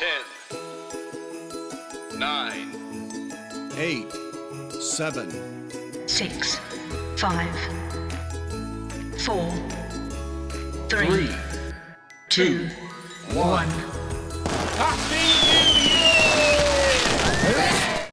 Ten. Nine. eight, seven, six, five, four, three, three, two, one. one. 1.